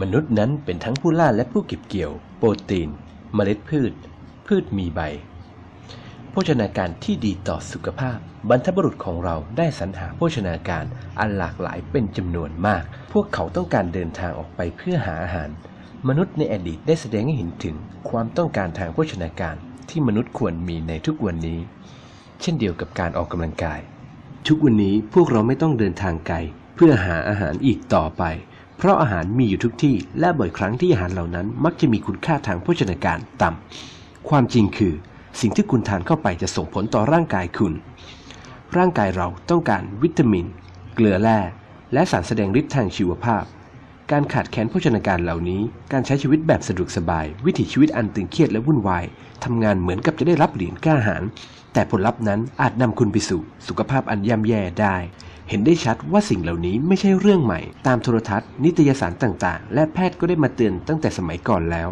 มนุษย์นั้นเป็นทั้งผู้ล่าและผู้เก็บเกี่ยว โปรตีน เมล็ดพืช พืชมีใบ โภชนาการที่ดีต่อสุขภาพ บรรพบุรุษของเราได้สรรหาโภชนาการอันหลากหลายเป็นจำนวนมาก พวกเขาต้องการเดินทางออกไปเพื่อหาอาหาร มนุษย์ในอดีตได้แสดงให้เห็นถึงความต้องการทางโภชนาการที่มนุษย์ควรมีในทุกวันนี้ เช่นเดียวกับการออกกำลังกาย ทุกวันนี้พวกเราไม่ต้องเดินทางไกลเพื่อหาอาหารอีกต่อไป เพราะอาหารมีอยู่ทุกที่และบ่อยครั้งที่อาหารเหล่านั้นมักจะมีคุณค่าทางโภชนาการต่ำความจริงคือ สิ่งที่คุณทานเข้าไปจะส่งผลต่อร่างกายคุณ ร่างกายเราต้องการวิตามิน เกลือแร่และสารแสดงฤทธิ์ทางชีวภาพ การขาดแคลนโภชนาการเหล่านี้ การใช้ชีวิตแบบสะดวกสบาย วิถีชีวิตอันตึงเครียดและวุ่นวายทำงานเหมือนกับจะได้รับเหรียญกล้าหาญแต่ผลลัพธ์นั้นอาจนำคุณไปสู่สุขภาพอันย่ำแย่ได้ เห็นได้ชัดว่าสิ่งเหล่านี้ไม่ใช่เรื่องใหม่ ตามโทรทัศน์ นิตยสารต่างๆ และแพทย์ก็ได้มาเตือนตั้งแต่สมัยก่อนแล้ว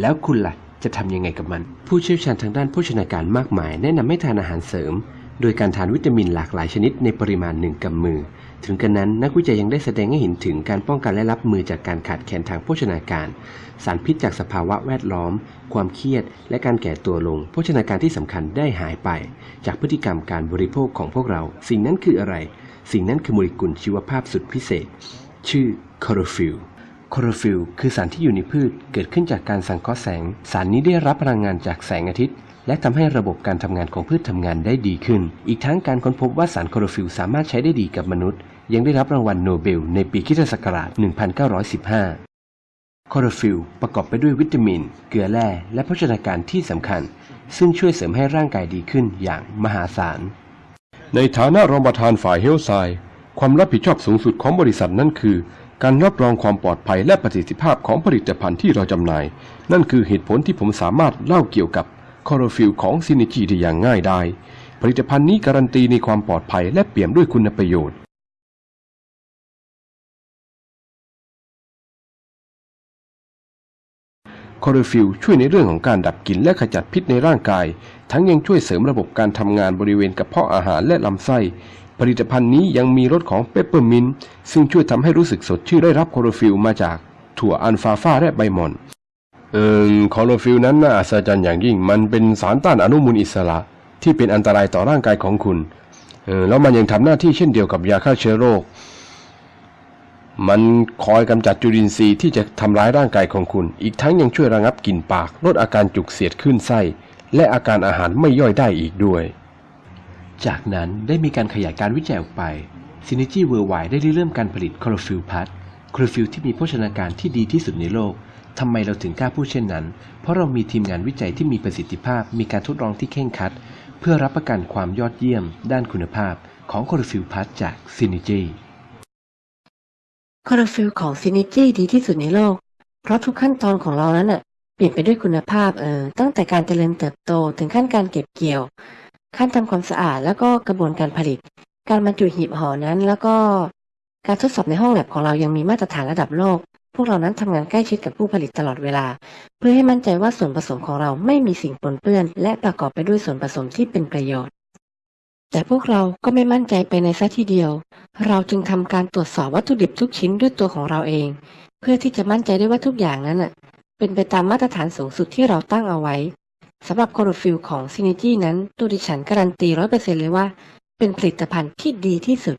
แล้วคุณล่ะ จะทำยังไงกับมัน ผู้เชี่ยวชาญทางด้านโภชนาการมากมาย แนะนำให้ทานอาหารเสริม โดยการทานวิตามินหลากหลายชนิดในปริมาณหนึ่งกำมือ ถึงกระนั้นนักวิจัยยังได้แสดงให้เห็นถึงการป้องกันและรับมือจากการขาดแคลนทางโภชนาการ สารพิษจากสภาวะแวดล้อม ความเครียด และการแก่ตัวลง โภชนาการที่สำคัญได้หายไป จากพฤติกรรมการบริโภคของพวกเรา สิ่งนั้นคืออะไร สิ่งนั้นคือโมเลกุลชีวภาพสุดพิเศษ ชื่อคลอโรฟิลล์คลอโรฟิลล์คือสารที่อยู่ในพืชเกิดขึ้นจากการสังเคราะห์แสง สารนี้ได้รับพลังงานจากแสงอาทิตย์ และทำให้ระบบการทำงานของพืชทำงานได้ดีขึ้น อีกทั้งการค้นพบว่าสารคลอโรฟิลล์สามารถใช้ได้ดีกับมนุษย์ ยังได้รับรางวัลโนเบลในปีคริสต์ศักราช 1915คลอโรฟิลล์ประกอบไปด้วยวิตามิน เกลือแร่และโภชนาการที่สำคัญ ซึ่งช่วยเสริมให้ร่างกายดีขึ้นอย่างมหาศาล ในฐานะรองประธานฝ่าย Health Science ความรับผิดชอบสูงสุดของบริษัทนั่นคือ การรับรองความปลอดภัยและประสิทธิภาพของผลิตภัณฑ์ที่เราจำหน่าย นั่นคือเหตุผลที่ผมสามารถเล่าเกี่ยวกับคลอโรฟิลล์ของ Synergy ได้อย่างง่ายดายผลิตภัณฑ์นี้การันตีในความปลอดภัยและเปี่ยมด้วยคุณประโยชน์ คลอโรฟิลล์ช่วยในเรื่องของการดับกลิ่นและขจัดพิษในร่างกาย ทั้งยังช่วยเสริมระบบการทำงานบริเวณกระเพาะอาหารและลำไส้ ผลิตภัณฑ์นี้ยังมีรสของเปปเปอร์มินต์ซึ่งช่วยทำให้รู้สึกสดชื่นได้รับคลอโรฟิลล์มาจากถั่วอัลฟาฟาและใบหม่อนเอ่อคลอโรฟิลล์นั้นน่าอัศจรรย์อย่างยิ่ง มันเป็นสารต้านอนุมูลอิสระ ที่เป็นอันตรายต่อร่างกายของคุณ เออแล้วมันยังทำหน้าที่เช่นเดียวกับยาฆ่าเชื้อโรค มันคอยกำจัดจุลินทรีย์ที่จะทำร้ายร่างกายของคุณ อีกทั้งยังช่วยระงับกลิ่นปาก ลดอาการจุกเสียดคลื่นไส้ และอาการอาหารไม่ย่อยได้อีกด้วย จากนั้นได้มีการขยายการวิจัยออกไป Synergy Worldwide ได้ริเริ่มการผลิตคลอโรฟิลล์ Plus คลอโรฟิลล์ที่มีโภชนาการที่ดีที่สุดในโลกทำไมเราถึงกล้าพูดเช่นนั้น เพราะเรามีทีมงานวิจัยที่มีประสิทธิภาพ มีการทดลองที่เคร่งครัด เพื่อรับประกันความยอดเยี่ยม ด้านคุณภาพ ของคลอโรฟิลล์ Plus จาก Synergy คลอโรฟิลล์ของ Synergy ดีที่สุดในโลก เพราะทุกขั้นตอนของเรานั้นน่ะเปี่ยมไปด้วยคุณภาพเออตั้งแต่การเจริญเติบโตถึงขั้นการเก็บเกี่ยว ขั้นทำความสะอาดแล้วก็กระบวนการผลิต การบรรจุหีบห่อนั้น แล้วก็การทดสอบในห้องแล็บของเรายังมีมาตรฐานระดับโลก พวกเรานั้นทำงานใกล้ชิดกับผู้ผลิตตลอดเวลา เพื่อให้มั่นใจว่าส่วนผสมของเราไม่มีสิ่งปนเปื้อน และประกอบไปด้วยส่วนผสมที่เป็นประโยชน์ แต่พวกเราก็ไม่มั่นใจไปในซะทีเดียว เราจึงทำการตรวจสอบวัตถุดิบทุกชิ้นด้วยตัวของเราเอง เพื่อที่จะมั่นใจได้ว่าทุกอย่างนั้นน่ะ เป็นไปตามมาตรฐานสูงสุดที่เราตั้งเอาไว้สำหรับคอโรฟิลของซินิจี้นั้นตัวดิฉันการันตีร้อยเปอร์เซ็นเลยว่า เป็นผลิตภัณฑ์ที่ดีที่สุด